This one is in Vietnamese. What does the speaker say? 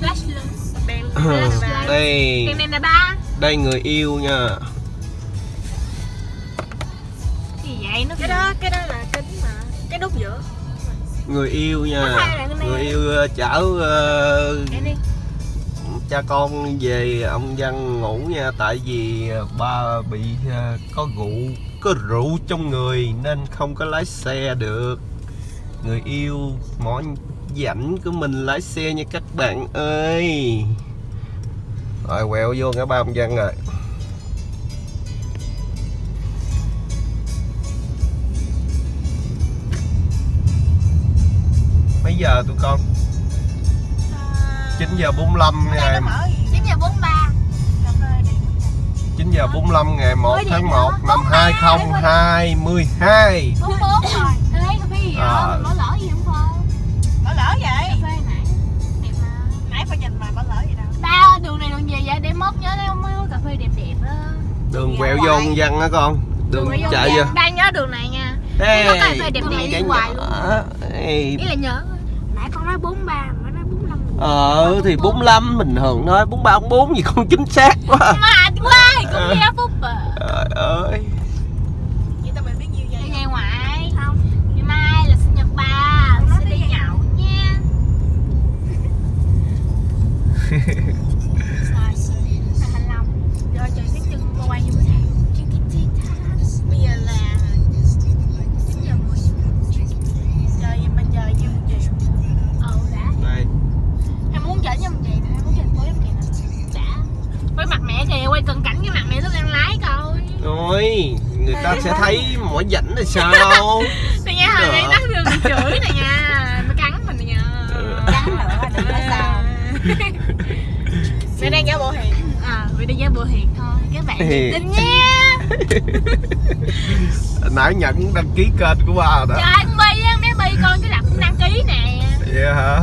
flash lên đèn đây đèn đèn là ba. Đây người yêu nha. Gì vậy? Nó cái đó cái đó là kính mà. Cái nút giữa. Người yêu nha. Người yêu ờ, chở đi. cha con về ông văn ngủ nha. Tại vì ờ, ba bị ờ, có rượu có rượu trong người nên không có lái xe được người yêu mỏ rảnh của mình lái xe nha các bạn ơi. Rồi quẹo vô ngã ba ông văn rồi. Mấy giờ tụi con? 9 giờ 45 ngày. mở gì chín giờ bốn ba. Cà phê đi 9 giờ 45 ngày 1 Mới tháng điện 1 nữa. năm 2022 bốn bốn rồi. ê cà phê gì À. bỏ lỡ gì không con mở lỡ vậy cà phê nãy. Đẹp mà. Nãy phải nhìn mà mở lỡ gì đâu. Tao đường này đường gì vậy? Để mốt nhớ lấy mấy cà phê đẹp đẹp á. Đường Đi quẹo vô con văn á con. Đường vô chạy vô. đang nhớ đường này nha. Ê, có cà phê đẹp đẹp này đi hoài luôn. Ý là nhớ. Nãy con nói bốn ba mà nói bốn năm Ờ thì 45 bình thường thôi 43 44 gì con chính xác quá. Mà quá cũng nghe phút à. Trời ơi mặt mẹ kìa quay cận cảnh cái mặt mẹ lúc đang lái coi. Rồi Người ta sẽ thấy mỏi rảnh là sao? Nè nha hồi nãy tắt đường chửi nè nha nó cắn mình nè nha. Cắn nữa đừng có sao mẹ đang giả bộ hiền à vì đi giá bộ hiền thôi các bạn tình nha. Nãy nhận đăng ký kênh của ba rồi đó. Trời con bi á mấy bi con cái đặt cũng đăng ký nè. Vậy hả